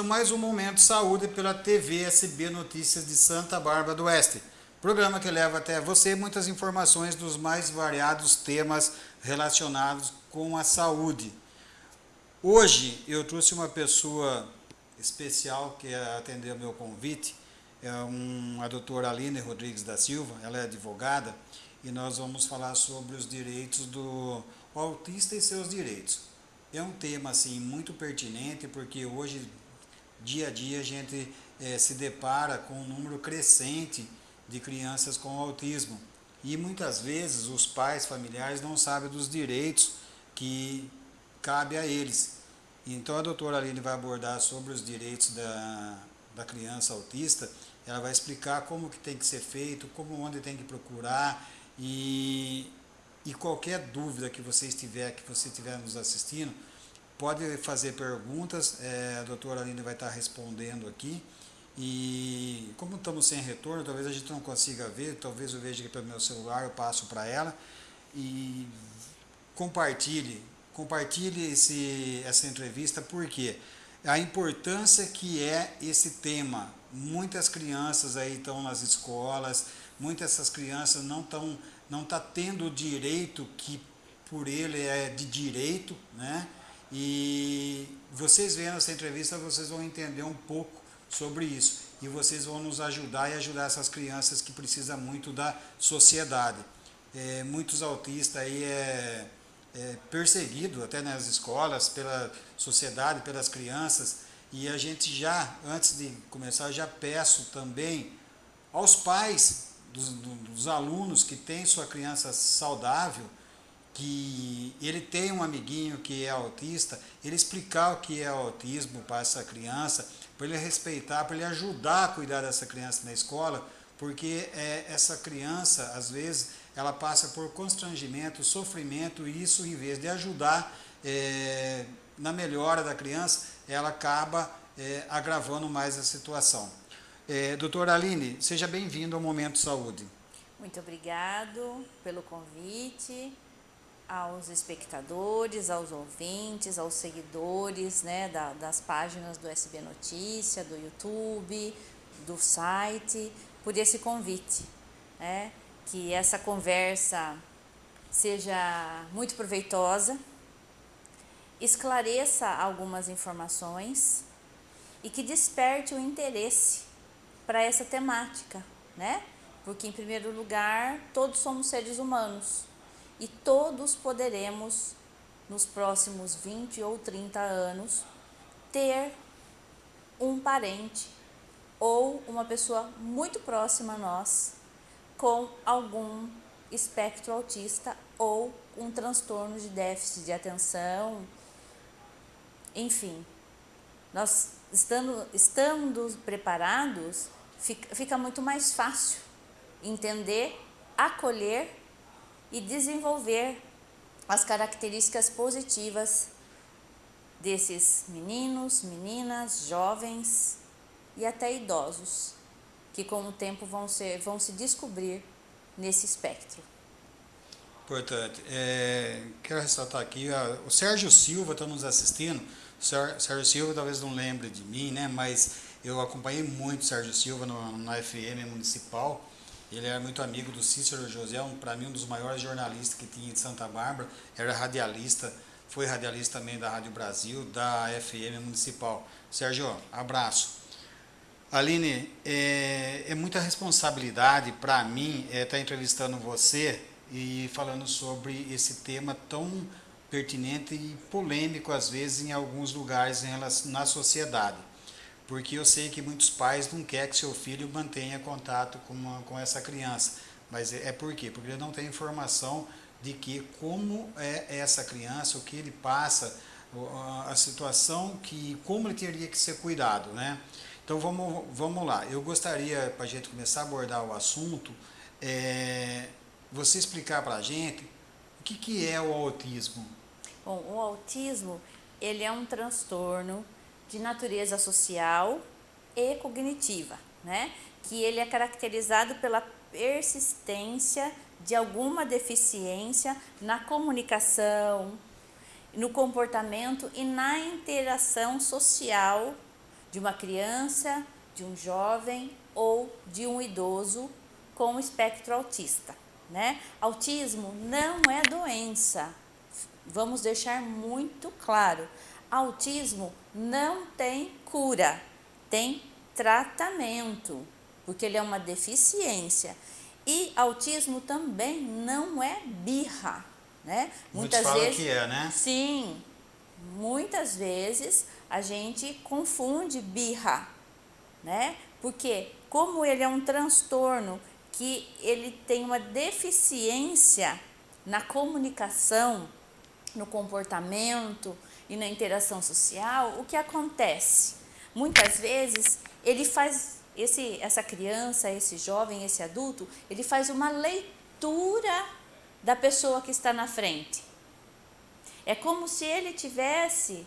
começando mais um Momento Saúde pela TV SB Notícias de Santa Bárbara do Oeste. Programa que leva até você muitas informações dos mais variados temas relacionados com a saúde. Hoje eu trouxe uma pessoa especial que atendeu meu convite, é uma a doutora Aline Rodrigues da Silva, ela é advogada, e nós vamos falar sobre os direitos do autista e seus direitos. É um tema assim muito pertinente porque hoje, dia a dia, a gente é, se depara com um número crescente de crianças com autismo. E muitas vezes os pais familiares não sabem dos direitos que cabe a eles. Então a doutora Aline vai abordar sobre os direitos da, da criança autista, ela vai explicar como que tem que ser feito, como onde tem que procurar e e qualquer dúvida que você estiver, que você estiver nos assistindo, pode fazer perguntas, é, a doutora Aline vai estar respondendo aqui. E como estamos sem retorno, talvez a gente não consiga ver, talvez eu veja aqui pelo meu celular, eu passo para ela. E compartilhe, compartilhe esse, essa entrevista, porque a importância que é esse tema. Muitas crianças aí estão nas escolas, muitas dessas crianças não estão não está tendo o direito que por ele é de direito, né? E vocês vendo essa entrevista, vocês vão entender um pouco sobre isso. E vocês vão nos ajudar e ajudar essas crianças que precisam muito da sociedade. É, muitos autistas aí é, é perseguido até nas escolas, pela sociedade, pelas crianças. E a gente já, antes de começar, já peço também aos pais dos, dos alunos que tem sua criança saudável, que ele tem um amiguinho que é autista, ele explicar o que é autismo para essa criança, para ele respeitar, para ele ajudar a cuidar dessa criança na escola, porque é, essa criança, às vezes, ela passa por constrangimento, sofrimento, e isso, em vez de ajudar é, na melhora da criança, ela acaba é, agravando mais a situação. É, doutora Aline, seja bem-vindo ao Momento Saúde. Muito obrigado pelo convite aos espectadores, aos ouvintes, aos seguidores né, da, das páginas do SB Notícia, do YouTube, do site, por esse convite. Né, que essa conversa seja muito proveitosa, esclareça algumas informações e que desperte o interesse para essa temática, né? Porque, em primeiro lugar, todos somos seres humanos e todos poderemos, nos próximos 20 ou 30 anos, ter um parente ou uma pessoa muito próxima a nós com algum espectro autista ou um transtorno de déficit de atenção, enfim. Nós estando, estando preparados, fica, fica muito mais fácil entender, acolher e desenvolver as características positivas desses meninos, meninas, jovens e até idosos, que com o tempo vão, ser, vão se descobrir nesse espectro. Importante. É, quero ressaltar aqui, o Sérgio Silva está nos assistindo. O Sérgio Silva talvez não lembre de mim, né? mas eu acompanhei muito Sérgio Silva no, na FM municipal. Ele era muito amigo do Cícero José, um, para mim um dos maiores jornalistas que tinha em Santa Bárbara. Era radialista, foi radialista também da Rádio Brasil, da FM municipal. Sérgio, abraço. Aline, é, é muita responsabilidade para mim estar é, tá entrevistando você e falando sobre esse tema tão pertinente e polêmico às vezes em alguns lugares em relação, na sociedade porque eu sei que muitos pais não querem que seu filho mantenha contato com, uma, com essa criança. Mas é, é por quê? Porque ele não tem informação de que como é essa criança, o que ele passa, a situação que como ele teria que ser cuidado, né? Então vamos, vamos lá. Eu gostaria, para a gente começar a abordar o assunto, é, você explicar para a gente o que, que é o autismo. Bom, o autismo ele é um transtorno de natureza social e cognitiva, né? que ele é caracterizado pela persistência de alguma deficiência na comunicação, no comportamento e na interação social de uma criança, de um jovem ou de um idoso com espectro autista, né? Autismo não é doença. Vamos deixar muito claro. Autismo não tem cura, tem tratamento, porque ele é uma deficiência. E autismo também não é birra, né? Muitas Muitos vezes que é, né? Sim. Muitas vezes a gente confunde birra, né? Porque como ele é um transtorno que ele tem uma deficiência na comunicação, no comportamento e na interação social, o que acontece? Muitas vezes ele faz esse essa criança, esse jovem, esse adulto, ele faz uma leitura da pessoa que está na frente. É como se ele tivesse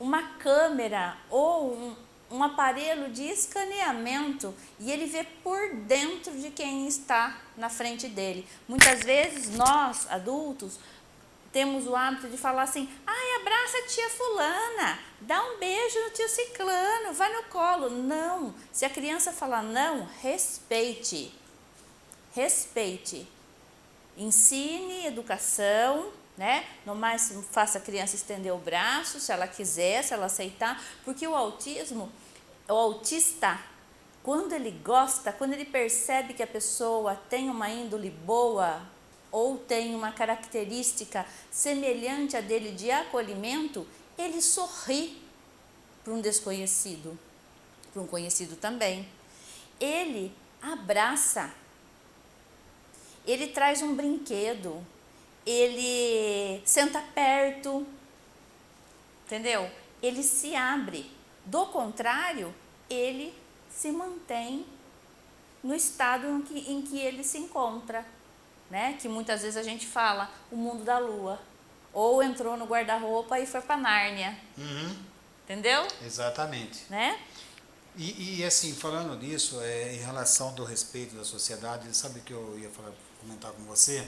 uma câmera ou um, um aparelho de escaneamento e ele vê por dentro de quem está na frente dele. Muitas vezes nós, adultos, temos o hábito de falar assim: ai, abraça a tia Fulana, dá um beijo no tio Ciclano, vai no colo. Não, se a criança falar não, respeite. Respeite. Ensine educação, né? No máximo, faça a criança estender o braço, se ela quiser, se ela aceitar, porque o autismo, o autista, quando ele gosta, quando ele percebe que a pessoa tem uma índole boa ou tem uma característica semelhante a dele de acolhimento, ele sorri para um desconhecido, para um conhecido também. Ele abraça, ele traz um brinquedo, ele senta perto, entendeu? Ele se abre. Do contrário, ele se mantém no estado em que, em que ele se encontra, né? Que muitas vezes a gente fala o mundo da lua. Ou entrou no guarda-roupa e foi para Nárnia. Uhum. Entendeu? Exatamente. Né? E, e, assim, falando nisso, é, em relação do respeito da sociedade, sabe o que eu ia falar, comentar com você?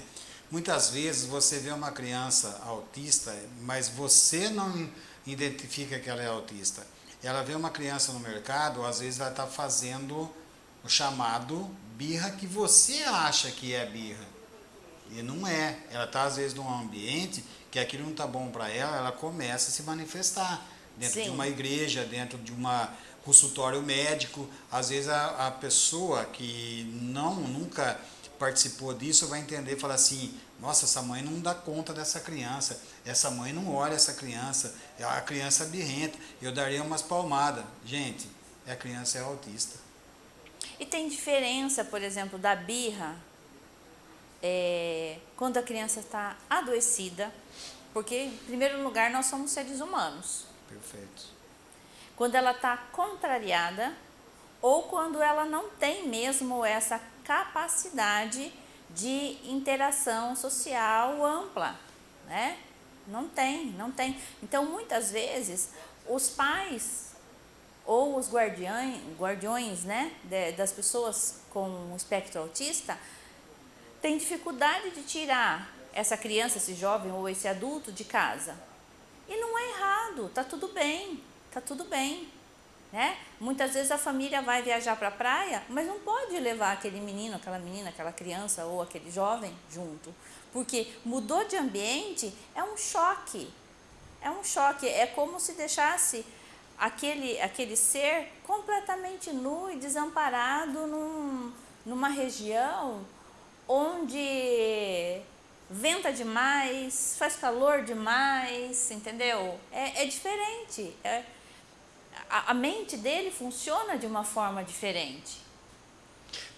Muitas vezes você vê uma criança autista, mas você não identifica que ela é autista. Ela vê uma criança no mercado, às vezes ela está fazendo o chamado birra que você acha que é birra. E não é. Ela está, às vezes, num ambiente que aquilo não está bom para ela, ela começa a se manifestar. Dentro Sim. de uma igreja, dentro de um consultório médico. Às vezes a, a pessoa que não nunca participou disso vai entender e falar assim, nossa, essa mãe não dá conta dessa criança, essa mãe não olha essa criança, a criança é birrenta, eu daria umas palmadas. Gente, a criança é autista. E tem diferença, por exemplo, da birra, é, quando a criança está adoecida, porque, em primeiro lugar, nós somos seres humanos. Perfeito. Quando ela está contrariada, ou quando ela não tem mesmo essa capacidade de interação social ampla, né? Não tem, não tem. Então, muitas vezes, os pais ou os guardiões, guardiões né, de, das pessoas com espectro autista têm dificuldade de tirar essa criança, esse jovem ou esse adulto de casa. E não é errado, tá tudo bem, tá tudo bem. Né? Muitas vezes a família vai viajar para a praia, mas não pode levar aquele menino, aquela menina, aquela criança ou aquele jovem junto, porque mudou de ambiente é um choque. É um choque, é como se deixasse aquele, aquele ser completamente nu e desamparado num, numa região onde venta demais, faz calor demais, entendeu? É, é diferente. É, a, a mente dele funciona de uma forma diferente.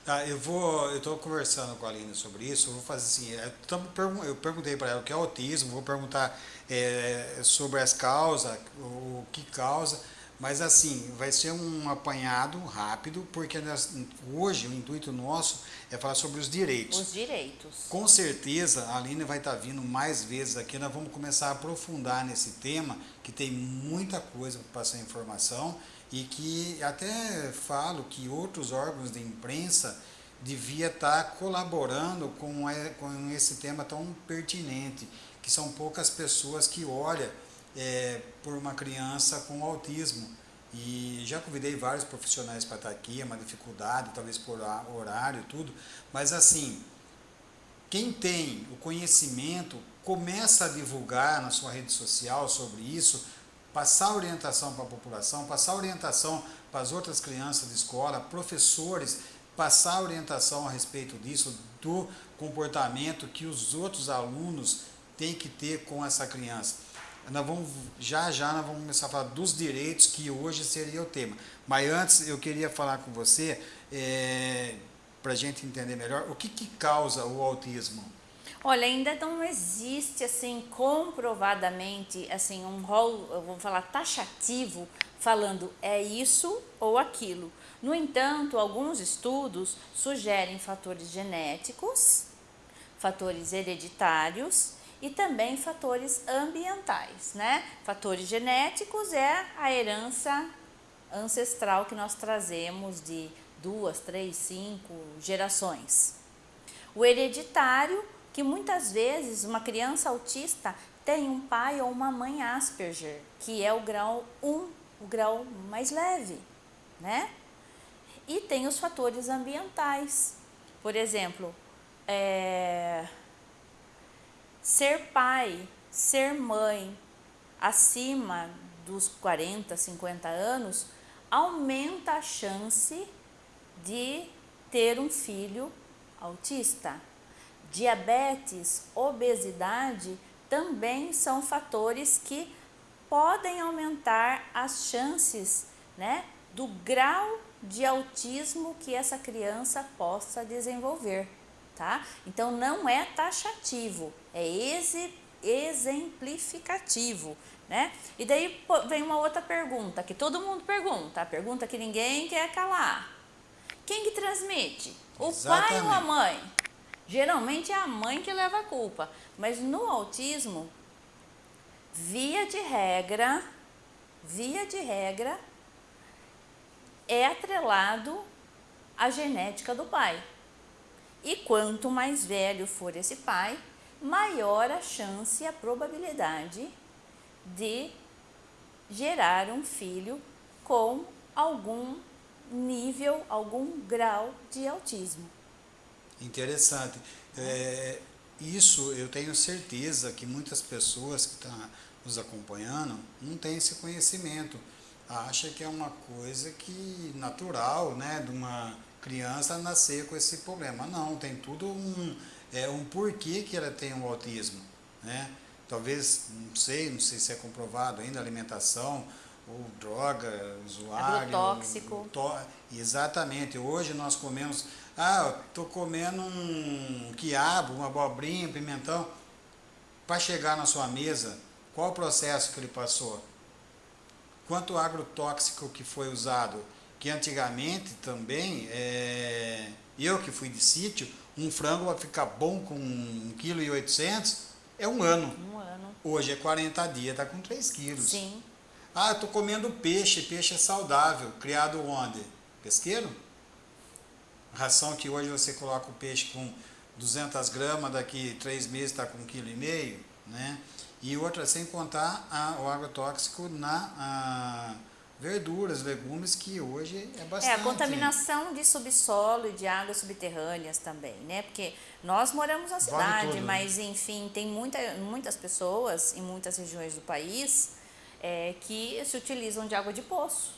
Ah, eu vou, eu estou conversando com a Aline sobre isso. Eu vou fazer assim. Eu perguntei para ela o que é autismo. Vou perguntar é, sobre as causas, o que causa. Mas assim, vai ser um apanhado rápido, porque nós, hoje o intuito nosso é falar sobre os direitos. Os direitos. Com certeza a Aline vai estar vindo mais vezes aqui, nós vamos começar a aprofundar nesse tema, que tem muita coisa para passar informação e que até falo que outros órgãos de imprensa devia estar colaborando com, com esse tema tão pertinente, que são poucas pessoas que olham é, por uma criança com autismo. E já convidei vários profissionais para estar aqui, é uma dificuldade, talvez por horário, tudo, mas assim, quem tem o conhecimento começa a divulgar na sua rede social sobre isso, passar orientação para a população, passar orientação para as outras crianças de escola, professores, passar orientação a respeito disso, do comportamento que os outros alunos têm que ter com essa criança. Nós vamos, já já nós vamos começar a falar dos direitos, que hoje seria o tema. Mas antes eu queria falar com você, é, para a gente entender melhor, o que, que causa o autismo? Olha, ainda não existe assim comprovadamente assim um rol, eu vou falar taxativo, falando é isso ou aquilo. No entanto, alguns estudos sugerem fatores genéticos, fatores hereditários e também fatores ambientais, né? Fatores genéticos é a herança ancestral que nós trazemos de duas, três, cinco gerações. O hereditário, que muitas vezes uma criança autista tem um pai ou uma mãe Asperger, que é o grau 1, o grau mais leve, né? E tem os fatores ambientais. Por exemplo, é, ser pai, ser mãe acima dos 40, 50 anos aumenta a chance de ter um filho autista. Diabetes, obesidade também são fatores que podem aumentar as chances né, do grau de autismo que essa criança possa desenvolver, tá? Então não é taxativo, é exemplificativo, né? E daí vem uma outra pergunta que todo mundo pergunta, a pergunta que ninguém quer calar. Quem que transmite? O Exatamente. pai ou a mãe? Geralmente é a mãe que leva a culpa, mas no autismo, via de regra, via de regra, é atrelado à genética do pai. E quanto mais velho for esse pai, maior a chance e a probabilidade de gerar um filho com algum nível, algum grau de autismo. Interessante. É, isso eu tenho certeza que muitas pessoas que estão nos acompanhando não têm esse conhecimento acha que é uma coisa que natural, né, de uma criança nascer com esse problema. Não, tem tudo um, é, um porquê que ela tem o um autismo, né? Talvez, não sei, não sei se é comprovado ainda, alimentação, ou droga, usuário. tóxico. To, exatamente. Hoje nós comemos, ah, estou comendo um quiabo, uma abobrinha, um pimentão. Para chegar na sua mesa, qual o processo que ele passou? Quanto agrotóxico que foi usado, que antigamente também, é, eu que fui de sítio, um frango vai ficar bom com 1,8 kg é um ano. Um ano. Hoje é 40 dias, está com 3 quilos. Sim. Ah, estou comendo peixe, peixe é saudável, criado onde? Pesqueiro? Ração que hoje você coloca o peixe com 200 gramas, daqui 3 meses está com 1,5 kg, né? E outra, sem contar a, o agrotóxico na a, verduras, legumes, que hoje é bastante. É, a contaminação de subsolo e de águas subterrâneas também, né? Porque nós moramos na cidade, vale mas enfim, tem muita, muitas pessoas em muitas regiões do país é, que se utilizam de água de poço.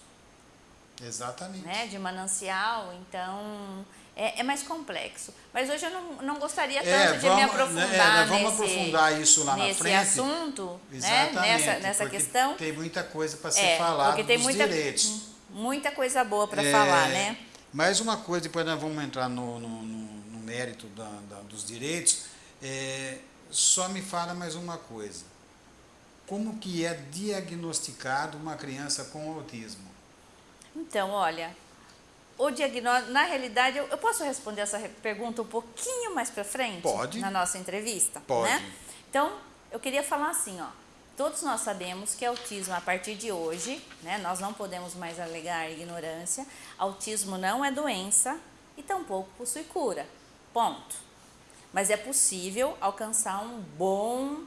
Exatamente. Né? De manancial, então é, é, mais complexo. Mas hoje eu não, não gostaria é, tanto é, de vamos, me aprofundar é, vamos nesse, aprofundar isso lá na frente. assunto, né? nessa, nessa questão. Tem muita coisa para ser é, falada porque tem muita, direitos. Muita coisa boa para falar, né? Mais uma coisa, depois nós vamos entrar no, no, no, no mérito da, da, dos direitos. É, só me fala mais uma coisa. Como que é diagnosticado uma criança com autismo? Então, olha, o diagnóstico, na realidade, eu, eu, posso responder essa pergunta um pouquinho mais para frente? Pode. Na nossa entrevista? Pode. Né? Então, eu queria falar assim, ó. Todos nós sabemos que autismo, a partir de hoje, né, nós não podemos mais alegar ignorância. Autismo não é doença e tampouco possui cura. Ponto. Mas é possível alcançar um bom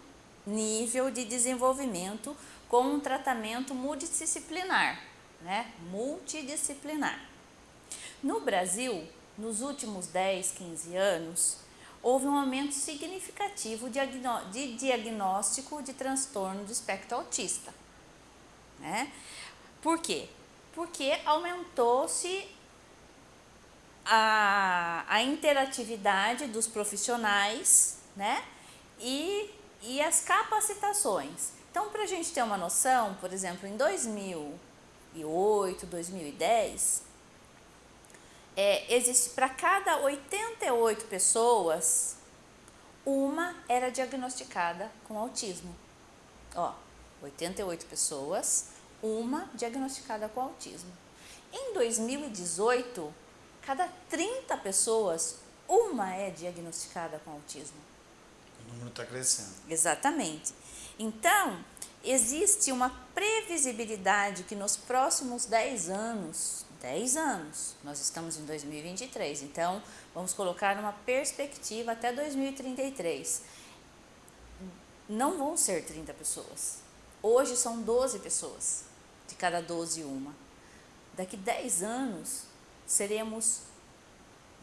nível de desenvolvimento com um tratamento multidisciplinar né? Multidisciplinar. No Brasil, nos últimos 10, 15 anos, houve um aumento significativo de diagnóstico de transtorno do espectro autista. Né? Por quê? Porque aumentou-se a, a interatividade dos profissionais né? e, e as capacitações. Então, para a gente ter uma noção, por exemplo, em 2008, 2010, é, existe para cada 88 pessoas, uma era diagnosticada com autismo. Ó, 88 pessoas, uma diagnosticada com autismo. Em 2018, cada 30 pessoas, uma é diagnosticada com autismo. O número está crescendo. Exatamente. Então, existe uma previsibilidade que nos próximos 10 anos, 10 anos, nós estamos em 2023, então vamos colocar uma perspectiva até 2033. Não vão ser 30 pessoas. Hoje são 12 pessoas, de cada 12 uma. Daqui 10 anos, seremos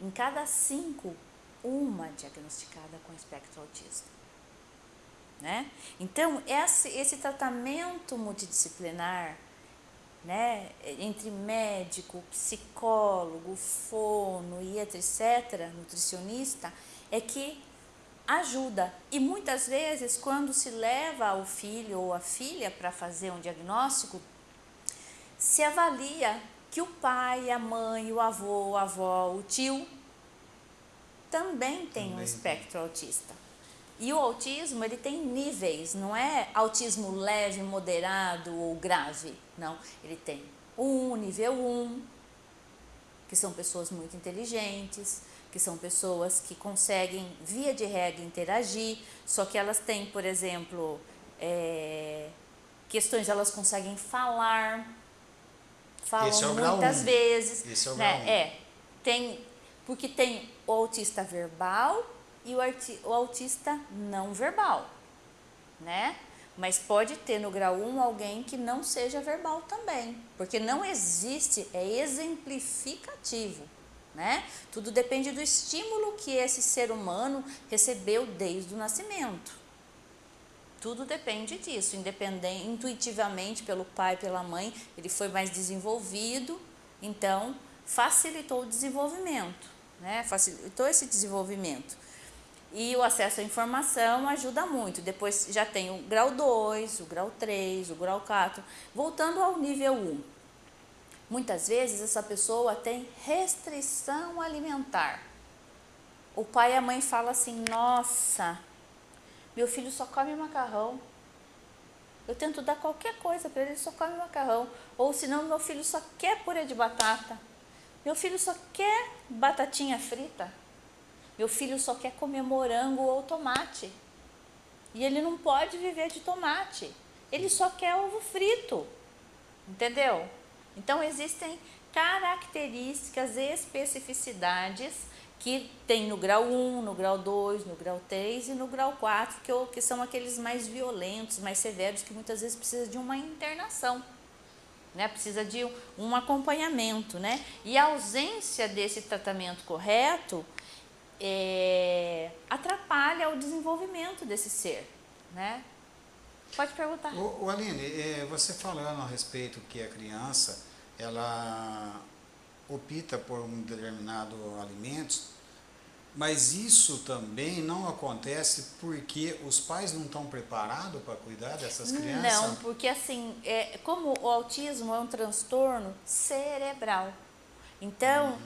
em cada 5 uma diagnosticada com espectro autista. Né? Então, esse, esse tratamento multidisciplinar, né, entre médico, psicólogo, fono e etc., nutricionista, é que ajuda. E muitas vezes, quando se leva o filho ou a filha para fazer um diagnóstico, se avalia que o pai, a mãe, o avô, a avó, o tio também tem também. um espectro autista. E o autismo, ele tem níveis, não é autismo leve, moderado ou grave. Não, ele tem um nível 1, um, que são pessoas muito inteligentes, que são pessoas que conseguem, via de regra, interagir, só que elas têm, por exemplo, é, questões, elas conseguem falar, falam é muitas vezes. Esse é o né? É, tem, porque tem o autista verbal e o, autista não verbal, né? Mas pode ter no grau 1 alguém que não seja verbal também, porque não existe, é exemplificativo, né? Tudo depende do estímulo que esse ser humano recebeu desde o nascimento. Tudo depende disso, independente, intuitivamente pelo pai, pela mãe, ele foi mais desenvolvido, então facilitou o desenvolvimento, né? Facilitou esse desenvolvimento. E o acesso à informação ajuda muito. Depois já tem o grau 2, o grau 3, o grau 4. Voltando ao nível 1. Muitas vezes essa pessoa tem restrição alimentar. O pai e a mãe falam assim: Nossa, meu filho só come macarrão. Eu tento dar qualquer coisa para ele, ele só come macarrão. Ou senão, meu filho só quer purê de batata. Meu filho só quer batatinha frita. Meu filho só quer comer morango ou tomate. E ele não pode viver de tomate. Ele só quer ovo frito. Entendeu? Então existem características especificidades que tem no grau 1, no grau 2, no grau 3 e no grau 4, que, que são aqueles mais violentos, mais severos, que muitas vezes precisa de uma internação. Né, precisa de um acompanhamento, né? E a ausência desse tratamento correto é, atrapalha o desenvolvimento desse ser, né? Pode perguntar. O, o Aline, é, você falando a respeito que a criança, ela opta por um determinado alimento, mas isso também não acontece porque os pais não estão preparados para cuidar dessas crianças? Não, porque assim, é, como o autismo é um transtorno cerebral, então uhum.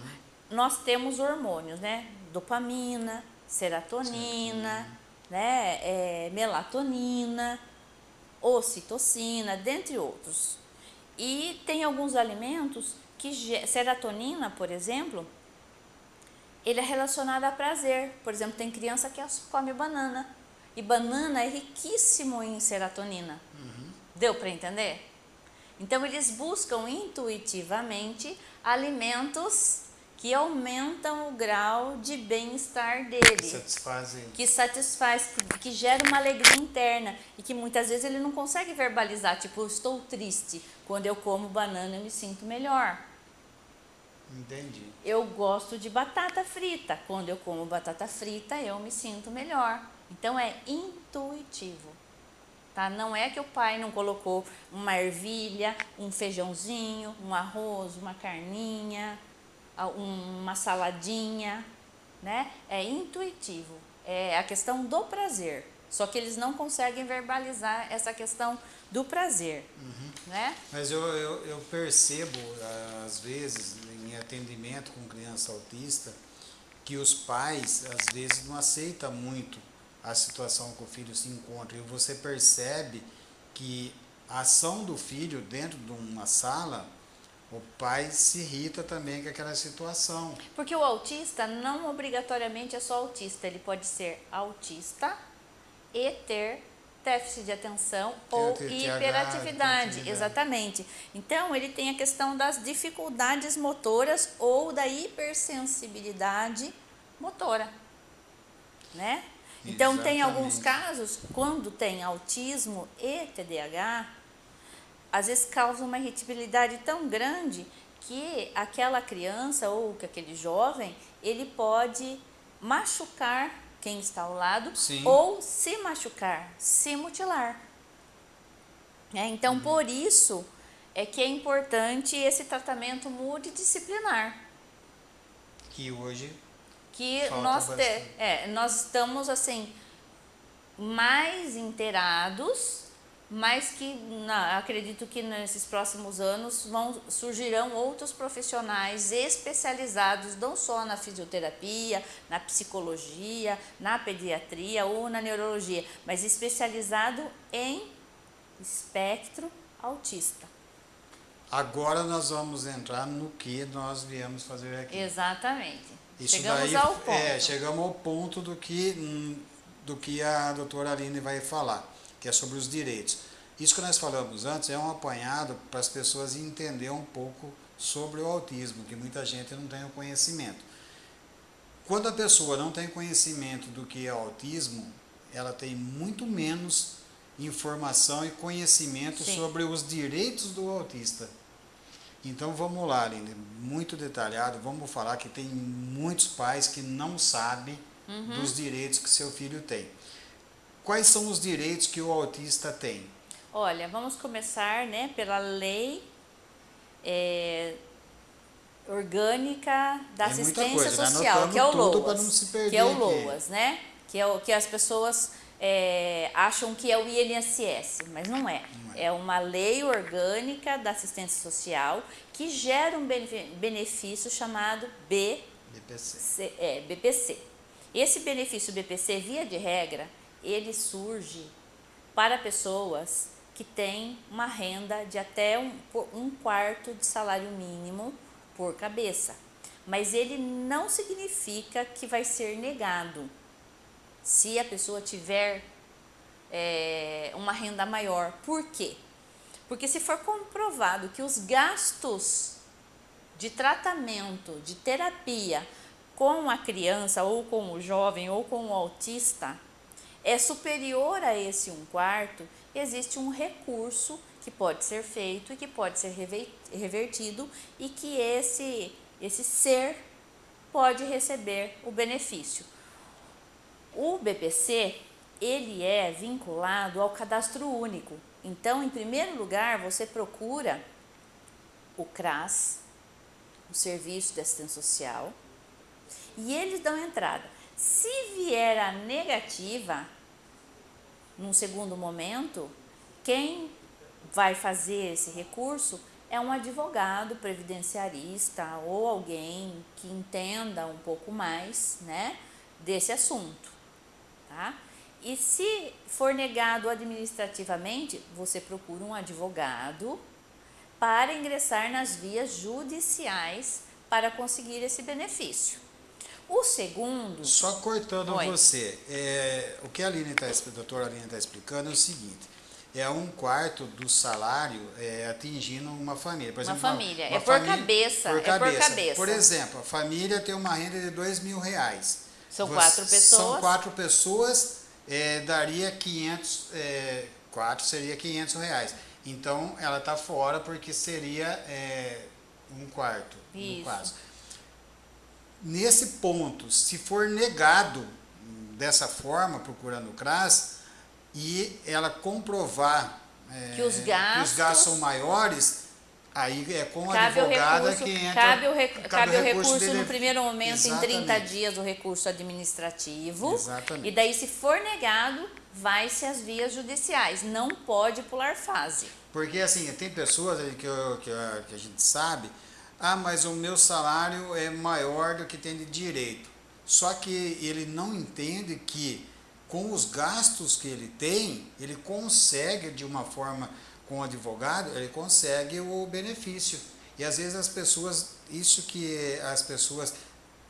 nós temos hormônios, né? Dopamina, serotonina, né, é, melatonina, ocitocina, dentre outros. E tem alguns alimentos que serotonina, por exemplo, ele é relacionado a prazer. Por exemplo, tem criança que come banana e banana é riquíssimo em serotonina. Uhum. Deu para entender? Então eles buscam intuitivamente alimentos que aumentam o grau de bem-estar dele. Satisfazem. Que satisfaz, que, que gera uma alegria interna e que muitas vezes ele não consegue verbalizar, tipo, estou triste. Quando eu como banana eu me sinto melhor. Entendi. Eu gosto de batata frita. Quando eu como batata frita, eu me sinto melhor. Então é intuitivo. Tá? Não é que o pai não colocou uma ervilha, um feijãozinho, um arroz, uma carninha, uma saladinha, né? É intuitivo, é a questão do prazer. Só que eles não conseguem verbalizar essa questão do prazer, uhum. né? Mas eu, eu, eu percebo, às vezes, em atendimento com criança autista, que os pais, às vezes, não aceitam muito a situação que o filho se encontra. E você percebe que a ação do filho dentro de uma sala o pai se irrita também com aquela situação. Porque o autista não obrigatoriamente é só autista, ele pode ser autista e ter déficit de atenção ou hiperatividade, exatamente. Então, ele tem a questão das dificuldades motoras ou da hipersensibilidade motora, né? Então, exatamente. tem alguns casos, quando tem autismo e TDAH, às vezes causa uma irritabilidade tão grande que aquela criança ou que aquele jovem, ele pode machucar quem está ao lado Sim. ou se machucar, se mutilar. É, então, uhum. por isso é que é importante esse tratamento multidisciplinar. Que hoje que nós, te, é, nós estamos assim mais inteirados mas que na, acredito que nesses próximos anos vão, surgirão outros profissionais especializados não só na fisioterapia, na psicologia, na pediatria ou na neurologia, mas especializado em espectro autista. Agora nós vamos entrar no que nós viemos fazer aqui. Exatamente. Isso chegamos daí, ao ponto. É, chegamos ao ponto do que, hum, do que a doutora Aline vai falar que é sobre os direitos. Isso que nós falamos antes é um apanhado para as pessoas entender um pouco sobre o autismo, que muita gente não tem o conhecimento. Quando a pessoa não tem conhecimento do que é autismo, ela tem muito menos informação e conhecimento Sim. sobre os direitos do autista. Então vamos lá, Aline, muito detalhado, vamos falar que tem muitos pais que não sabem uhum. dos direitos que seu filho tem. Quais são os direitos que o autista tem? Olha, vamos começar né, pela lei é, orgânica da é assistência coisa, né? social, que é o LOAS, que é o LOAS, né? Que é o que as pessoas é, acham que é o INSS, mas não é. não é. É uma lei orgânica da assistência social que gera um benefício chamado B, BPC. É, BPC. Esse benefício BPC, via de regra, ele surge para pessoas que têm uma renda de até um, um quarto de salário mínimo por cabeça. Mas ele não significa que vai ser negado se a pessoa tiver é, uma renda maior. Por quê? Porque se for comprovado que os gastos de tratamento, de terapia com a criança ou com o jovem ou com o autista é superior a esse um quarto, existe um recurso que pode ser feito e que pode ser revertido e que esse, esse ser pode receber o benefício. O BPC, ele é vinculado ao cadastro único. Então, em primeiro lugar, você procura o CRAS, o Serviço de Assistência Social, e eles dão entrada. Se vier a negativa, num segundo momento, quem vai fazer esse recurso é um advogado previdenciarista ou alguém que entenda um pouco mais né, desse assunto. Tá? E se for negado administrativamente, você procura um advogado para ingressar nas vias judiciais para conseguir esse benefício. O segundo. Só cortando Oi. você, é, o que a, Aline tá, a doutora Aline está explicando é o seguinte: é um quarto do salário é, atingindo uma família. Por Uma exemplo, família. uma É por família- cabeça, Por é por cabeça. cabeça. Por exemplo, a família tem uma renda de dois mil reais. São Você- quatro São pessoas. quatro pessoas, é, daria 500, é, quatro seria 500 reais. Então, ela está fora porque seria é, um quarto, no Isso. caso. Nesse ponto, se for negado dessa forma, procurando o CRAS, e ela comprovar é, Que os gastos- são maiores, aí é com a Cabe advogada recurso, que entra. cabe o, rec- cabe o recurso dele- no primeiro momento em 30 Exatamente. dias o recurso administrativo. Exatamente. E daí, se for negado, vai-se às vias judiciais. Não pode pular fase. Porque assim, tem pessoas que, eu- que, a- que a gente sabe, ah, mas o meu salário é maior do que tem de direito. Só que ele não entende que com os gastos que ele tem, ele consegue de uma forma com o advogado, ele consegue o benefício. E às vezes as pessoas, isso que as pessoas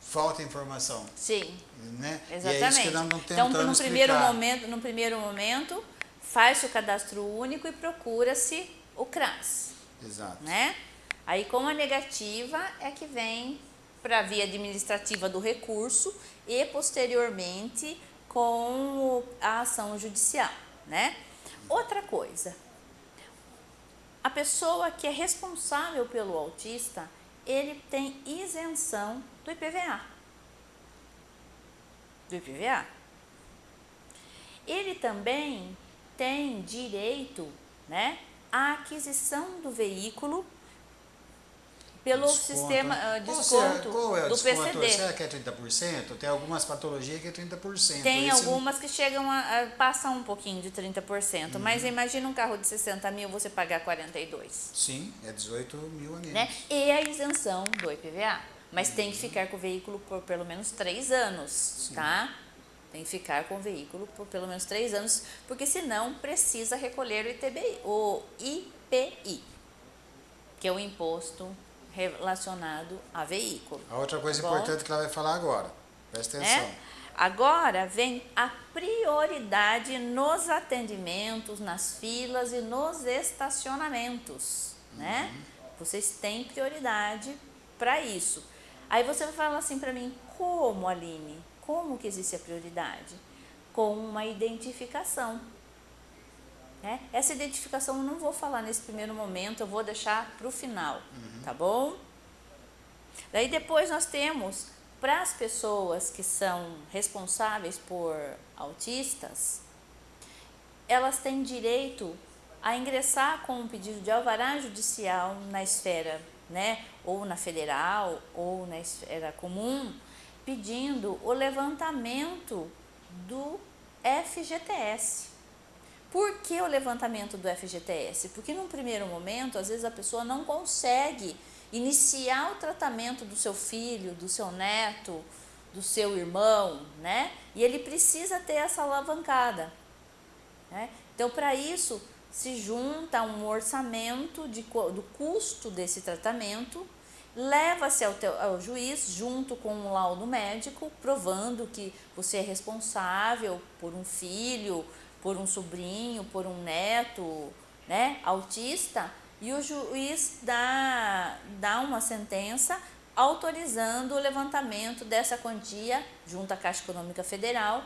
falta informação, Sim, né? exatamente. É nós não então, no primeiro, explicar. momento, no primeiro momento, faz-se o cadastro único e procura-se o CRAS. Exato. né? Aí com a negativa é que vem para a via administrativa do recurso e posteriormente com a ação judicial, né? Outra coisa, a pessoa que é responsável pelo autista, ele tem isenção do IPVA. Do IPVA. Ele também tem direito, né, à aquisição do veículo pelo Desconto, sistema Qual desconto qual é o do desconto? PCD. Será que é 30%? Tem algumas patologias que é 30%. Tem Esse- algumas que chegam a, a passam um pouquinho de 30%, Uhum. mas imagina um carro de 60 mil você pagar 42, Sim, é 18 mil a menos. né? E a isenção do IPVA, mas tem que ficar com o veículo por pelo menos 3 anos, tá? Tem que ficar com o veículo por pelo menos 3 anos, porque senão precisa recolher o ITBI, o IPI, que é o imposto relacionado a veículo. A outra coisa Tá importante que ela vai falar agora. Presta atenção. né? Agora vem a prioridade nos atendimentos, nas filas e nos estacionamentos, né? Vocês têm prioridade para isso. Aí você vai falar assim para mim, como Aline? Como que existe a prioridade? Com uma identificação. Né? Essa identificação eu não vou falar nesse primeiro momento, eu vou deixar para o final, tá bom? Daí depois nós temos para as pessoas que são responsáveis por autistas, elas têm direito a ingressar com um pedido de alvará judicial na esfera, né, ou na federal ou na esfera comum, pedindo o levantamento do FGTS. Por que o levantamento do FGTS? Porque num primeiro momento, às vezes a pessoa não consegue iniciar o tratamento do seu filho, do seu neto, do seu irmão, né? E ele precisa ter essa alavancada. Né? Então, para isso, se junta um orçamento de, do custo desse tratamento, leva-se ao, ao juiz junto com um laudo médico, provando que você é responsável por um filho, por um sobrinho, por um neto, né, autista, e o juiz dá, dá uma sentença autorizando o levantamento dessa quantia junto à Caixa Econômica Federal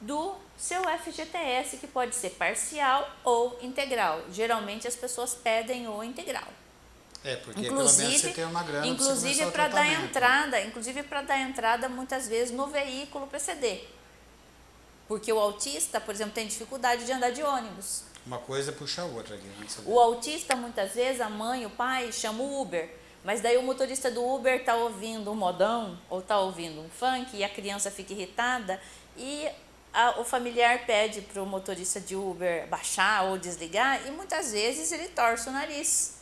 do seu FGTS, que pode ser parcial ou integral. Geralmente as pessoas pedem o integral. É, porque pelo menos você Inclusive, tem uma grana inclusive para dar entrada, inclusive para dar entrada muitas vezes no veículo PCD. Porque o autista, por exemplo, tem dificuldade de andar de ônibus. Uma coisa puxa a outra aqui. O autista, muitas vezes, a mãe, o pai, chama o Uber. Mas daí o motorista do Uber está ouvindo um modão ou está ouvindo um funk e a criança fica irritada e a- o familiar pede para o motorista de Uber baixar ou desligar e muitas vezes ele torce o nariz.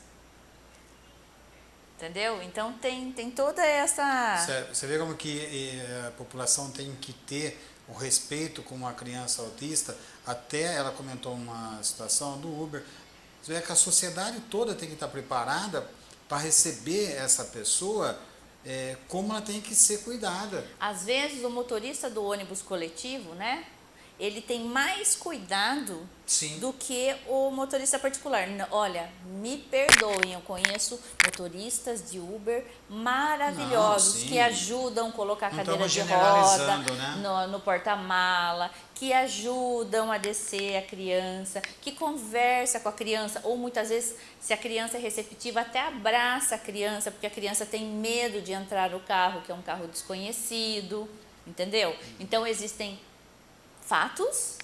Entendeu? Então tem, tem toda essa. Você- Você vê como que eh, a população tem que ter o respeito com uma criança autista. Até ela comentou uma situação do Uber. Vê que a sociedade toda tem que estar preparada para receber essa pessoa eh, como ela tem que ser cuidada. Às vezes o motorista do ônibus coletivo, né? Ele tem mais cuidado Sim. do que o motorista particular. Olha, me perdoem, eu conheço motoristas de Uber maravilhosos Não, que ajudam a colocar a cadeira de roda né? no, no porta-mala, que ajudam a descer a criança, que conversa com a criança, ou muitas vezes, se a criança é receptiva, até abraça a criança, porque a criança tem medo de entrar no carro, que é um carro desconhecido, entendeu? Então existem fatos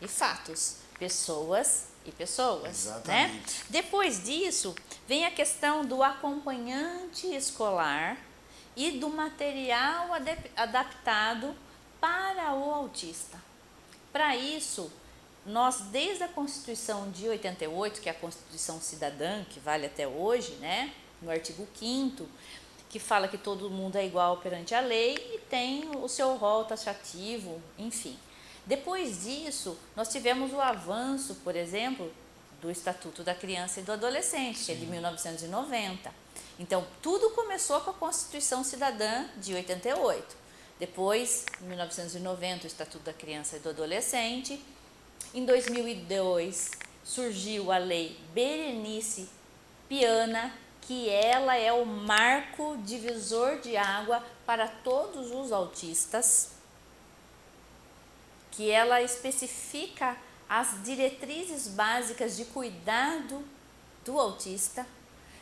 e fatos, pessoas e pessoas, né? Exatamente. Depois disso, vem a questão do acompanhante escolar e do material adaptado para o autista. Para isso, nós desde a Constituição de 88, que é a Constituição Cidadã, que vale até hoje, né, no artigo 5 que fala que todo mundo é igual perante a lei e tem o seu rol taxativo, enfim. Depois disso, nós tivemos o avanço, por exemplo, do Estatuto da Criança e do Adolescente, que é de 1990. Então, tudo começou com a Constituição Cidadã de 88. Depois, em 1990, o Estatuto da Criança e do Adolescente. Em 2002, surgiu a Lei Berenice Piana, que ela é o marco divisor de água para todos os autistas que ela especifica as diretrizes básicas de cuidado do autista.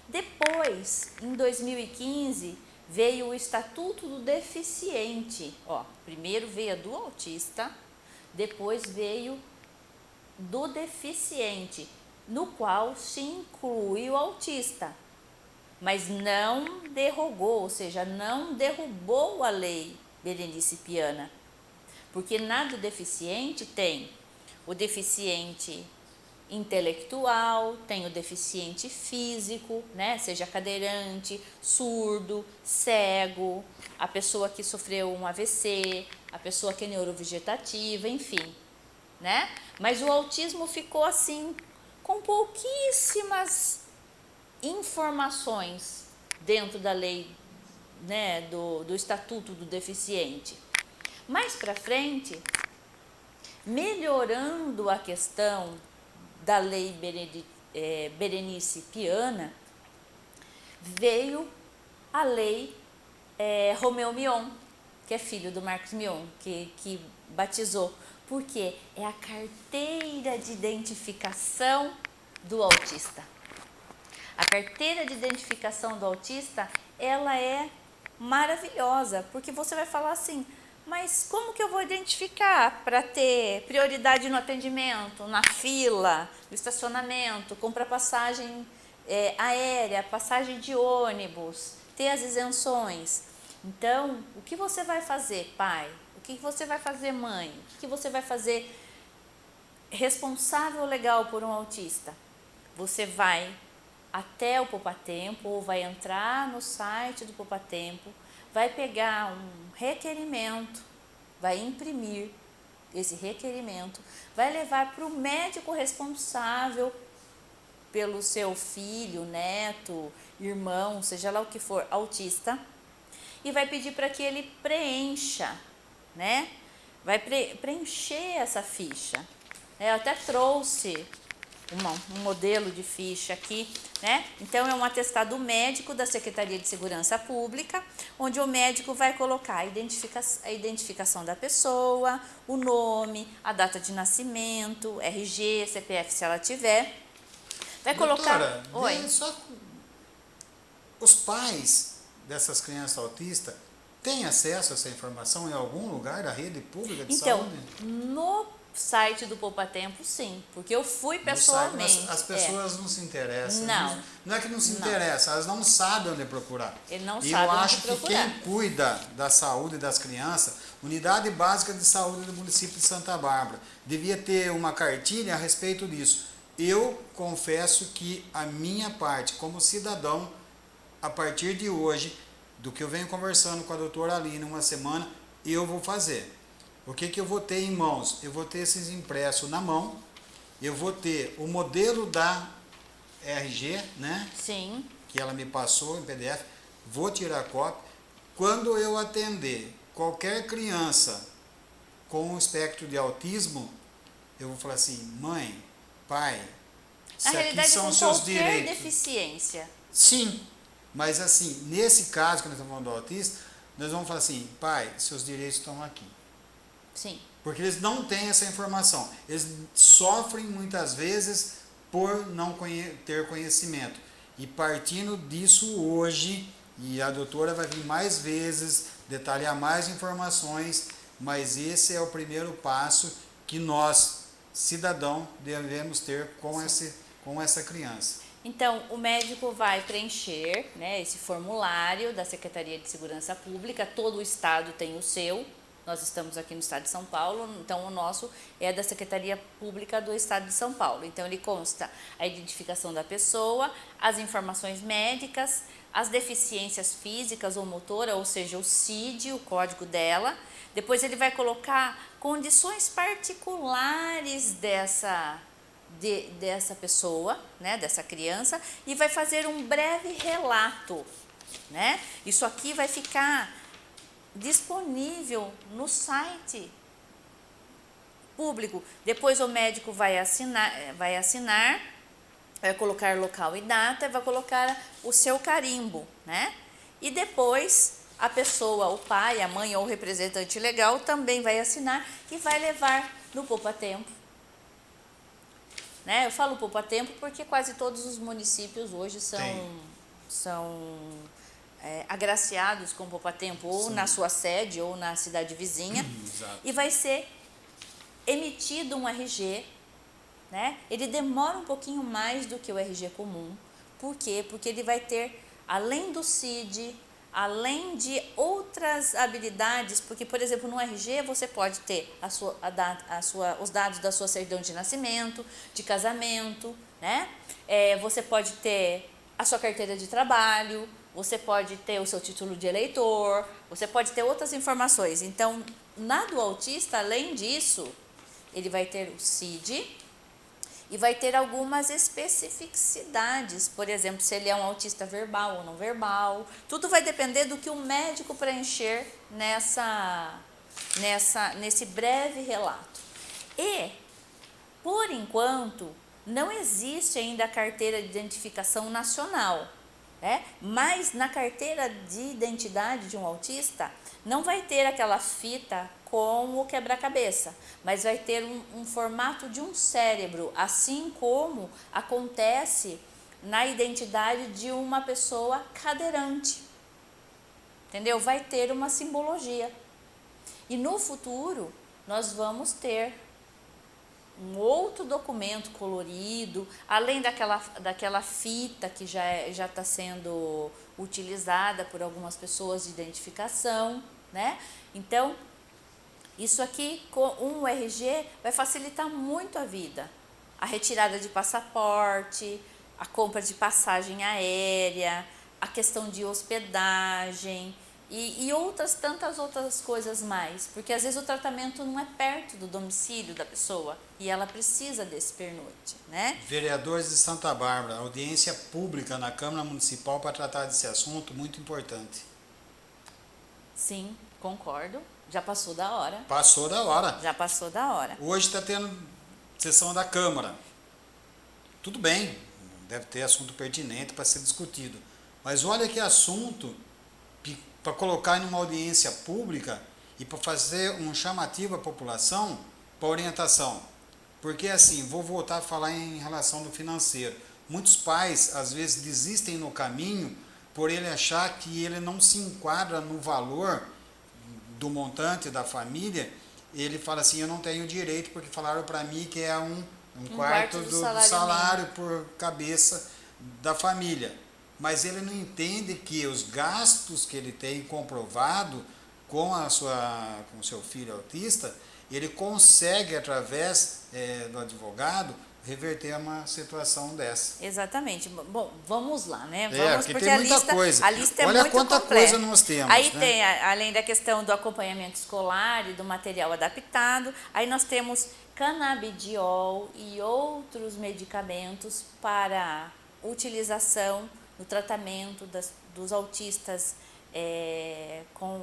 Depois, em 2015, veio o Estatuto do Deficiente. Ó, primeiro veio a do autista, depois veio do deficiente, no qual se inclui o autista, mas não derrogou, ou seja, não derrubou a lei Berenice Piana. Porque na do deficiente tem o deficiente intelectual, tem o deficiente físico, né? Seja cadeirante, surdo, cego, a pessoa que sofreu um AVC, a pessoa que é neurovegetativa, enfim, né? Mas o autismo ficou assim com pouquíssimas informações dentro da lei, né, do, do estatuto do deficiente. Mais para frente, melhorando a questão da lei eh, Berenice Piana, veio a lei eh, Romeu Mion, que é filho do Marcos Mion, que, que batizou, porque é a carteira de identificação do autista. A carteira de identificação do autista, ela é maravilhosa, porque você vai falar assim, mas como que eu vou identificar para ter prioridade no atendimento, na fila, no estacionamento, comprar passagem eh, aérea, passagem de ônibus, ter as isenções? Então, o que você vai fazer, pai? O que você vai fazer, mãe? O que você vai fazer responsável legal por um autista? Você vai até o Poupatempo ou vai entrar no site do Poupatempo, vai pegar um requerimento, vai imprimir esse requerimento, vai levar para o médico responsável pelo seu filho, neto, irmão, seja lá o que for, autista, e vai pedir para que ele preencha, né? Vai pre- preencher essa ficha. É, Eu até trouxe uma- um modelo de ficha aqui, né? Então, é um atestado médico da Secretaria de Segurança Pública, onde o médico vai colocar a, identifica a identificação da pessoa, o nome, a data de nascimento, RG, CPF se ela tiver. Vai colocar. Doutora, Oi. vê só os pais dessas crianças autistas têm acesso a essa informação em algum lugar da rede pública de Então, saúde? no site do Poupa Tempo, sim, porque eu fui site, pessoalmente. mas as é. pessoas não se interessam. Não. Não é que não se Não. interessam, elas não sabem onde procurar. Ele não e sabe eu acho que procurar. quem cuida da saúde das crianças, Unidade Básica de Saúde do município de Santa Bárbara, devia ter uma cartilha a respeito disso. Eu confesso que a minha parte, como cidadão, a partir de hoje, do que eu venho conversando com a doutora Aline uma semana, eu vou fazer. O que, que eu vou ter em mãos? Eu vou ter esses impressos na mão, eu vou ter o modelo da RG, né? Sim, que ela me passou em PDF, vou tirar cópia. Quando eu atender qualquer criança com o espectro de autismo, eu vou falar assim, mãe, pai, Na realidade, são com os seus qualquer direitos. deficiência. Sim, mas assim, nesse caso que nós estamos falando do autista, nós vamos falar assim, pai, seus direitos estão aqui. Sim. Porque eles não têm essa informação. Eles sofrem muitas vezes por não conhe ter conhecimento. E partindo disso hoje, e a doutora vai vir mais vezes, detalhar mais informações, mas esse é o primeiro passo que nós, cidadão, devemos ter com, esse, com essa criança. Então, o médico vai preencher né, esse formulário da Secretaria de Segurança Pública, todo o estado tem o seu, nós estamos aqui no estado de São Paulo, então o nosso é da Secretaria Pública do Estado de São Paulo. Então, ele consta a identificação da pessoa, as informações médicas, as deficiências físicas ou motora, ou seja, o CID, o código dela. Depois, ele vai colocar condições particulares dessa de, dessa pessoa, né, dessa criança, e vai fazer um breve relato. Né? Isso aqui vai ficar disponível no site público. Depois o médico vai assinar, vai assinar, vai colocar local e data, vai colocar o seu carimbo, né? E depois a pessoa, o pai, a mãe ou o representante legal também vai assinar e vai levar no Poupa Tempo né? Eu falo poupa tempo porque quase todos os municípios hoje são, são é, agraciados com poupa tempo, ou Sim. na sua sede ou na cidade vizinha. E vai ser emitido um RG, né? Ele demora um pouquinho mais do que o RG comum. Por quê? Porque ele vai ter, além do CID, além de outras habilidades, porque, por exemplo, no RG você pode ter a sua, a, a sua, os dados da sua certidão de nascimento, de casamento, né? É, você pode ter a sua carteira de trabalho, você pode ter o seu título de eleitor, você pode ter outras informações. Então, na do autista, além disso, ele vai ter o CID, e vai ter algumas especificidades, por exemplo, se ele é um autista verbal ou não verbal. Tudo vai depender do que o médico preencher nessa, nessa, nesse breve relato. E, por enquanto, não existe ainda a carteira de identificação nacional. Né? Mas na carteira de identidade de um autista, não vai ter aquela fita com o quebra-cabeça, mas vai ter um, um formato de um cérebro, assim como acontece na identidade de uma pessoa cadeirante. Entendeu? Vai ter uma simbologia. E no futuro, nós vamos ter um outro documento colorido, além daquela, daquela fita que já é, já está sendo utilizada por algumas pessoas de identificação, né? Então, isso aqui, com um RG, vai facilitar muito a vida. A retirada de passaporte, a compra de passagem aérea, a questão de hospedagem e, e, outras tantas outras coisas mais. Porque às vezes o tratamento não é perto do domicílio da pessoa e ela precisa desse pernoite, né? Vereadores de Santa Bárbara, audiência pública na Câmara Municipal para tratar desse assunto, muito importante. Sim, concordo. Já passou da hora. Passou da hora. Já passou da hora. Hoje está tendo sessão da Câmara. Tudo bem, deve ter assunto pertinente para ser discutido. Mas olha que assunto para colocar em uma audiência pública e para fazer um chamativo à população para orientação. Porque assim, vou voltar a falar em relação do financeiro. Muitos pais às vezes desistem no caminho por ele achar que ele não se enquadra no valor do montante da família, ele fala assim, eu não tenho direito porque falaram para mim que é um, um, um quarto, quarto, do, do salário, salário por cabeça da família. Mas ele não entende que os gastos que ele tem comprovado com a sua com seu filho autista, ele consegue através é, do advogado reverter uma situação dessa. Exatamente. Bom, vamos lá, né? É, vamos, é, porque, tem muita lista, coisa. A lista é Olha muito quanta completa. coisa nós temos. Aí né? tem, além da questão do acompanhamento escolar e do material adaptado, aí nós temos canabidiol e outros medicamentos para utilização no tratamento das, dos autistas é, com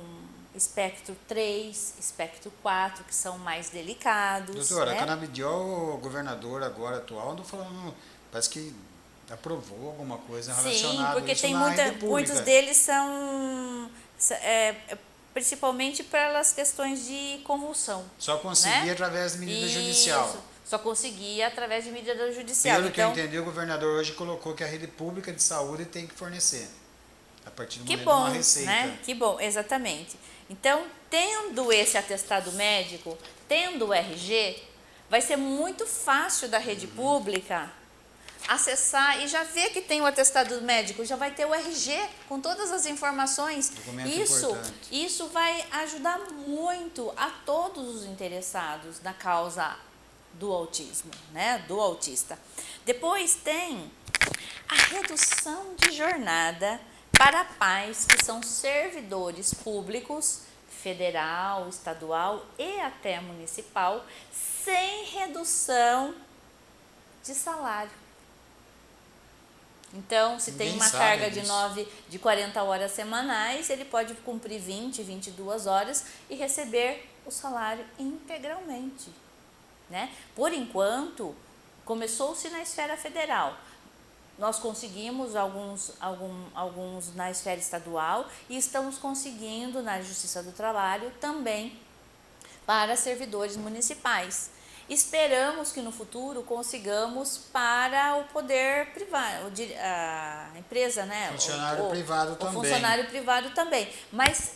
espectro 3, espectro 4, que são mais delicados. Doutora, né? a canabidiol, o governador agora atual, não falando, parece que aprovou alguma coisa relacionada Sim, porque a isso tem muita, muitos deles são é, principalmente pelas questões de convulsão. Só conseguir né? através de medida Isso, judicial. Só conseguia através de medida judicial. Pelo que eu então, entendi, o governador hoje colocou que a rede pública de saúde tem que fornecer. A partir do que momento de bom, uma receita. né? Que bom, exatamente. Então, tendo esse atestado médico, tendo o RG, vai ser muito fácil da rede Uhum. pública acessar e já ver que tem o atestado médico, já vai ter o RG com todas as informações. Documento isso, importante. isso vai ajudar muito a todos os interessados na causa do autismo, né? Do autista. Depois tem a redução de jornada para pais que são servidores públicos, federal, estadual e até municipal, sem redução de salário. Então, se tem Ninguém uma sabe carga de disso. 9 de 40 horas semanais, ele pode cumprir 20, 22 horas e receber o salário integralmente, né? Por enquanto, começou-se na esfera federal. Nós conseguimos alguns, algum, alguns na esfera estadual e estamos conseguindo na Justiça do Trabalho também para servidores municipais. Esperamos que no futuro consigamos para o poder privado, a empresa, né? Funcionário o, o- privado o também. funcionário privado também. Mas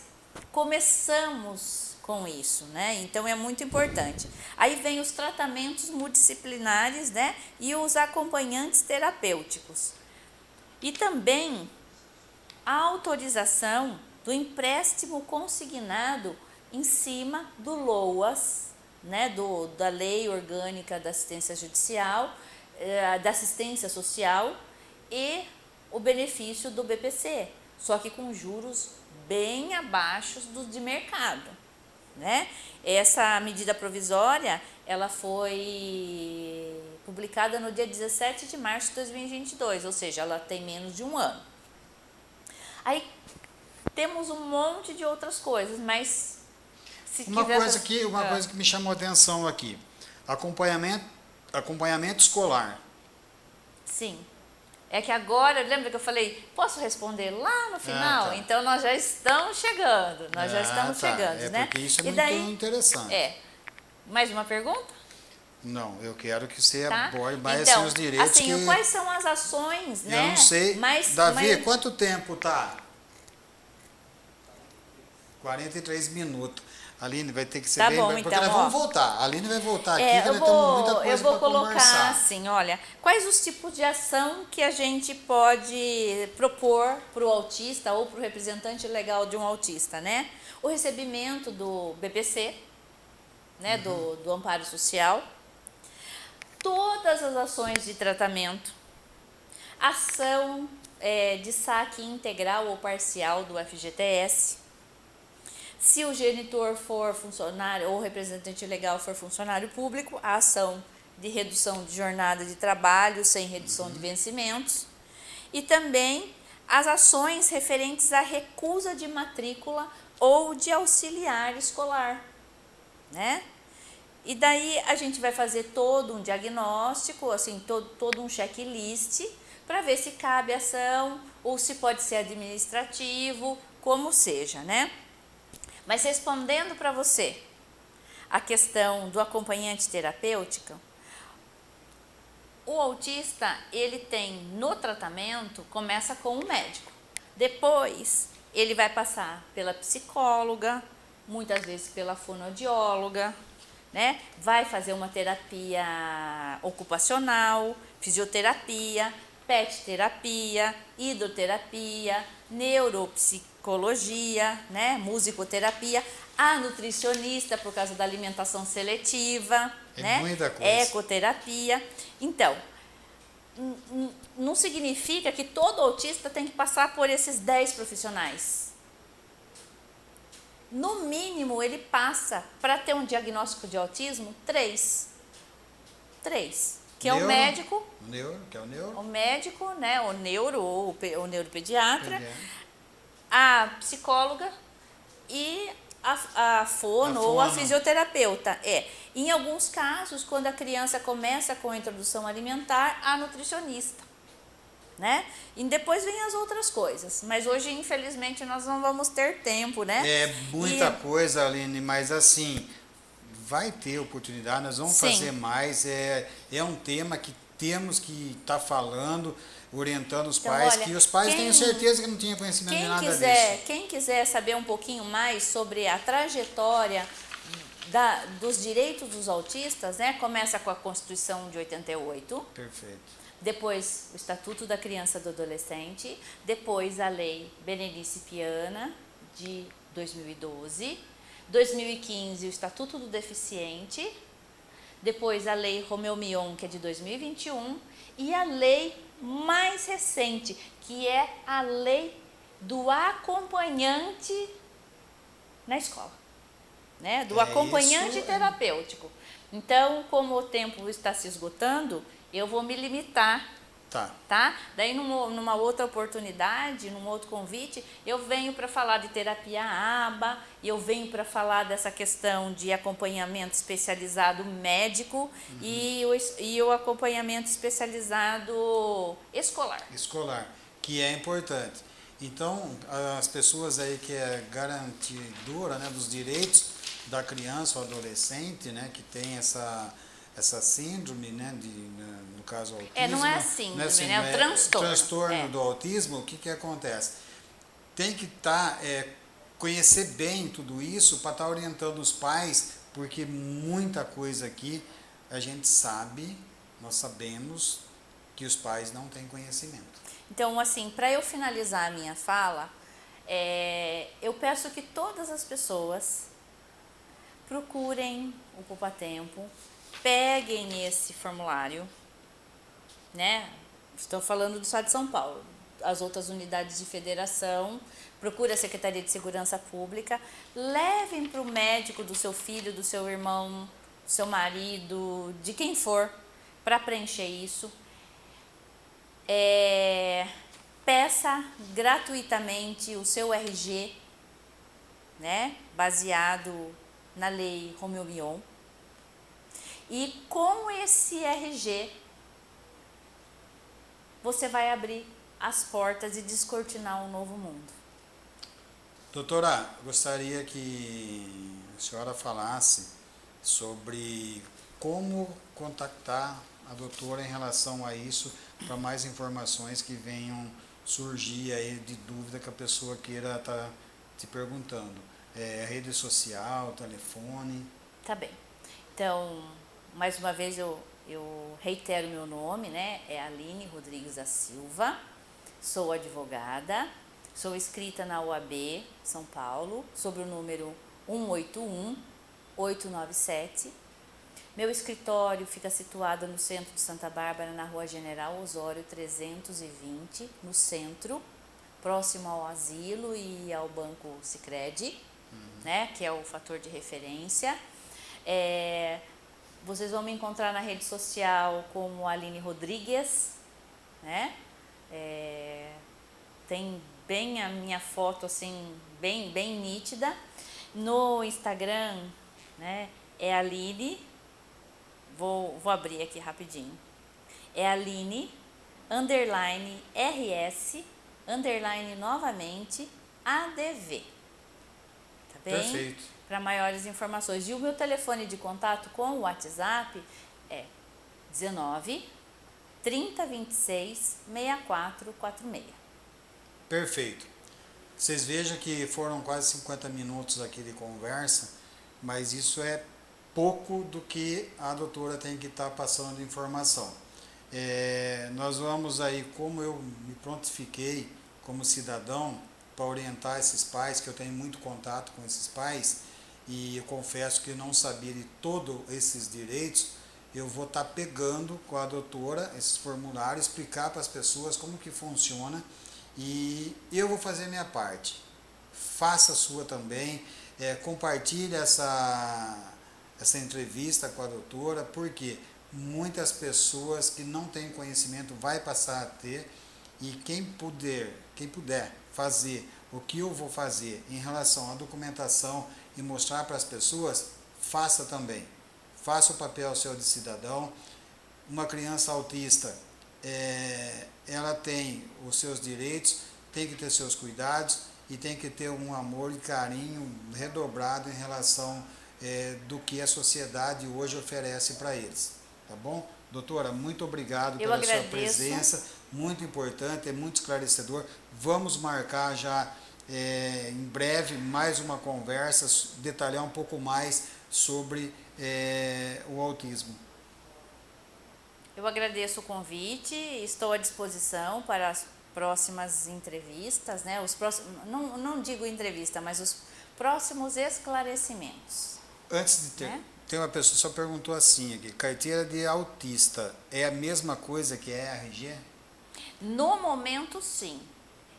começamos com isso, né? Então é muito importante. Aí vem os tratamentos multidisciplinares, né? E os acompanhantes terapêuticos. E também a autorização do empréstimo consignado em cima do LOAS, né, do, da Lei Orgânica da Assistência Judicial, eh, da Assistência Social e o benefício do BPC, só que com juros bem abaixo dos de mercado. Né? Essa medida provisória ela foi publicada no dia 17 de março de 2022, ou seja, ela tem menos de um ano. Aí temos um monte de outras coisas, mas se Uma coisa que uma Ah, coisa que me chamou a atenção aqui, acompanhamento acompanhamento escolar. Sim. É que agora, lembra que eu falei, posso responder lá no final? tá. Então nós já estamos chegando, nós já Ah, estamos tá. chegando, é né? Porque isso é e muito daí, interessante. é. Mais uma pergunta? Não, eu quero que você Tá? aborde mais então, assim, os direitos assim, que quais são as ações, eu né? não sei. Mais, Davi, mais- quanto tempo tá? 43 minutos. Aline vai ter que ser Tá bem, bom, porque então, nós ó. vamos voltar. A Aline vai voltar aqui, É, que eu temos muita vou, coisa eu vou colocar conversar. assim, olha, quais os tipos de ação que a gente pode propor para o autista ou para o representante legal de um autista, né? O recebimento do BPC, né, do, do amparo social, todas as ações de tratamento, ação é, de saque integral ou parcial do FGTS, se o genitor for funcionário ou representante legal for funcionário público, a ação de redução de jornada de trabalho sem redução de vencimentos. E também as ações referentes à recusa de matrícula ou de auxiliar escolar, né? E daí a gente vai fazer todo um diagnóstico, assim, todo, todo um checklist para ver se cabe ação ou se pode ser administrativo, como seja, né? Mas respondendo para você a questão do acompanhante terapêutico, o autista, ele tem no tratamento, começa com o médico. Depois, ele vai passar pela psicóloga, muitas vezes pela fonoaudióloga, né? Vai fazer uma terapia ocupacional, fisioterapia, pet terapia, hidroterapia, neuropsicologia, né? Musicoterapia, a nutricionista por causa da alimentação seletiva, É né? muita coisa. Ecoterapia. Então, não significa que todo autista tem que passar por esses 10 profissionais. No mínimo, ele passa, para ter um diagnóstico de autismo, três. Três. Que é o Neuro, médico, O neuro, que é o neuro. o médico, né, o neuro ou o, pe- o neuropediatra, Pediatra. A psicóloga e a, a fono, a ou a fisioterapeuta. É. Em alguns casos, quando a criança começa com a introdução alimentar, a nutricionista. Né? E depois vem as outras coisas. Mas hoje, infelizmente, nós não vamos ter tempo, né? É muita e... coisa, Aline, mas assim, vai ter oportunidade, nós vamos Sim. fazer mais. É, é um tema que temos que estar tá falando orientando os então, pais, olha, que os pais quem, tenham certeza que não tinham conhecimento de nada quiser, disso. Quem quiser saber um pouquinho mais sobre a trajetória da, dos direitos dos autistas, né? Começa com a Constituição de 88. Perfeito. Depois o Estatuto da Criança e do Adolescente, depois a Lei Berenice Piana de 2012, 2015 o Estatuto do Deficiente, depois a Lei Romeu Mion, que é de 2021, e a Lei mais recente, que é a lei do acompanhante na escola, né? Do é acompanhante isso, terapêutico. Então, como o tempo está se esgotando, eu vou me limitar Tá. tá? Daí, numa, numa, outra oportunidade, num outro convite, eu venho para falar de terapia ABA, eu venho para falar dessa questão de acompanhamento especializado médico uhum. e, o, e o acompanhamento especializado escolar. Escolar, que é importante. Então, as pessoas aí que é garantidora né, dos direitos da criança ou adolescente, né, que tem essa essa síndrome, né, de, né, no caso autismo. É, não é síndrome, não é, síndrome, né, é o transtorno. transtorno é. do autismo, o que que acontece? Tem que tá, é, conhecer bem tudo isso para estar tá orientando os pais, porque muita coisa aqui a gente sabe, nós sabemos que os pais não têm conhecimento. Então, assim, para eu finalizar a minha fala, é, eu peço que todas as pessoas procurem o Poupa Tempo, peguem esse formulário, né? Estou falando do Estado de São Paulo. As outras unidades de federação, procure a Secretaria de Segurança Pública, levem para o médico do seu filho, do seu irmão, do seu marido, de quem for, para preencher isso. É, peça gratuitamente o seu RG, né, baseado na lei Romeu Mion e com esse RG, você vai abrir as portas e descortinar um novo mundo. Doutora, gostaria que a senhora falasse sobre como contactar a doutora em relação a isso, para mais informações que venham surgir aí de dúvida que a pessoa queira estar tá te perguntando. É, rede social, telefone. Tá bem. Então, mais uma vez eu, eu reitero meu nome, né? É Aline Rodrigues da Silva, sou advogada, sou inscrita na UAB São Paulo, sobre o número 181 897. Meu escritório fica situado no centro de Santa Bárbara, na Rua General Osório 320, no centro, próximo ao asilo e ao Banco Sicredi, uhum. né, que é o fator de referência. É, vocês vão me encontrar na rede social como Aline Rodrigues, né? É, tem bem a minha foto assim, bem, bem nítida. No Instagram, né? É Aline, vou, vou abrir aqui rapidinho. É Aline, underline RS, underline novamente, ADV. Tá bem? Perfeito para maiores informações. E o meu telefone de contato com o WhatsApp é 19 3026 6446. Perfeito. Vocês vejam que foram quase 50 minutos aqui de conversa, mas isso é pouco do que a doutora tem que estar tá passando de informação. É, nós vamos aí, como eu me prontifiquei como cidadão para orientar esses pais, que eu tenho muito contato com esses pais, e eu confesso que não sabia de todos esses direitos, eu vou estar tá pegando com a doutora esses formulários, explicar para as pessoas como que funciona. E eu vou fazer minha parte. Faça a sua também, é, compartilhe essa, essa entrevista com a doutora, porque muitas pessoas que não têm conhecimento vai passar a ter. E quem puder, quem puder fazer o que eu vou fazer em relação à documentação e mostrar para as pessoas, faça também. Faça o papel seu de cidadão. Uma criança autista, é, ela tem os seus direitos, tem que ter seus cuidados e tem que ter um amor e carinho redobrado em relação é, do que a sociedade hoje oferece para eles. Tá bom? Doutora, muito obrigado Eu pela agradeço. sua presença, muito importante, é muito esclarecedor. Vamos marcar já é, em breve mais uma conversa, detalhar um pouco mais sobre é, o autismo. Eu agradeço o convite, estou à disposição para as próximas entrevistas, né? Os próximos, não, não digo entrevista, mas os próximos esclarecimentos. Antes de ter, Né? tem uma pessoa que só perguntou assim aqui, carteira de autista é a mesma coisa que é RG? No momento, sim.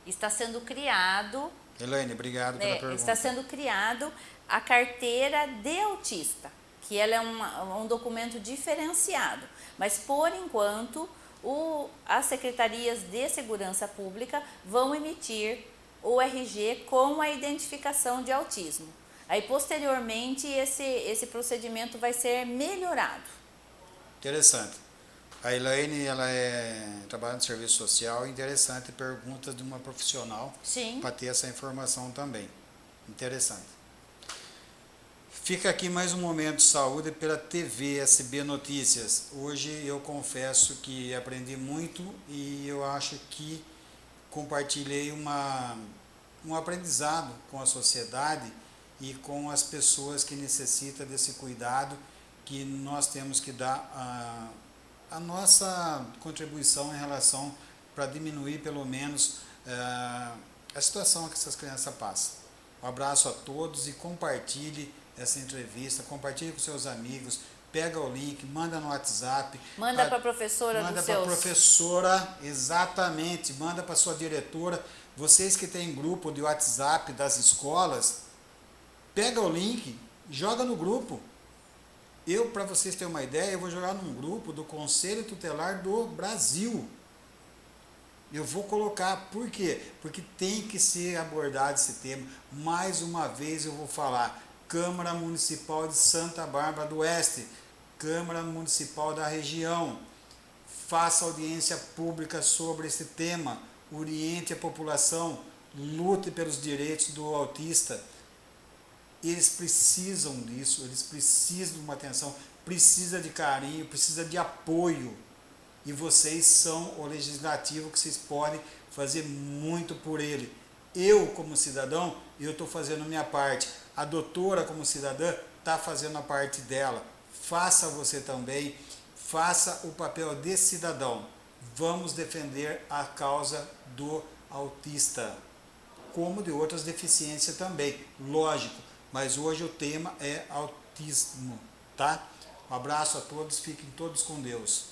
Está sendo criado, Elaine, obrigado pela né, pergunta. está sendo criado a carteira de autista, que ela é uma- um documento diferenciado. Mas por enquanto, o- as secretarias de segurança pública vão emitir o RG com a identificação de autismo. Aí posteriormente esse, esse procedimento vai ser melhorado. Interessante. A Elaine, ela é, trabalha no serviço social, interessante, perguntas de uma profissional para ter essa informação também. Interessante. Fica aqui mais um momento de saúde pela TV SB Notícias. Hoje eu confesso que aprendi muito e eu acho que compartilhei uma, um aprendizado com a sociedade e com as pessoas que necessitam desse cuidado que nós temos que dar a, a nossa contribuição em relação para diminuir pelo menos eh, a situação que essas crianças passam. Um abraço a todos e compartilhe essa entrevista, compartilhe com seus amigos, pega o link, manda no WhatsApp. Manda para a professora Manda para a professora, exatamente, manda para sua diretora. Vocês que têm grupo de WhatsApp das escolas, pega o link, joga no grupo. Eu, para vocês terem uma ideia, eu vou jogar num grupo do Conselho Tutelar do Brasil. Eu vou colocar, por quê? Porque tem que ser abordado esse tema. Mais uma vez eu vou falar, Câmara Municipal de Santa Bárbara do Oeste, Câmara Municipal da região, faça audiência pública sobre esse tema, oriente a população, lute pelos direitos do autista. Eles precisam disso, eles precisam de uma atenção, precisa de carinho, precisa de apoio. E vocês são o legislativo que vocês podem fazer muito por ele. Eu, como cidadão, eu estou fazendo minha parte. A doutora, como cidadã, está fazendo a parte dela. Faça você também, faça o papel de cidadão. Vamos defender a causa do autista, como de outras deficiências também, lógico. Mas hoje o tema é autismo, tá? Um abraço a todos, fiquem todos com Deus.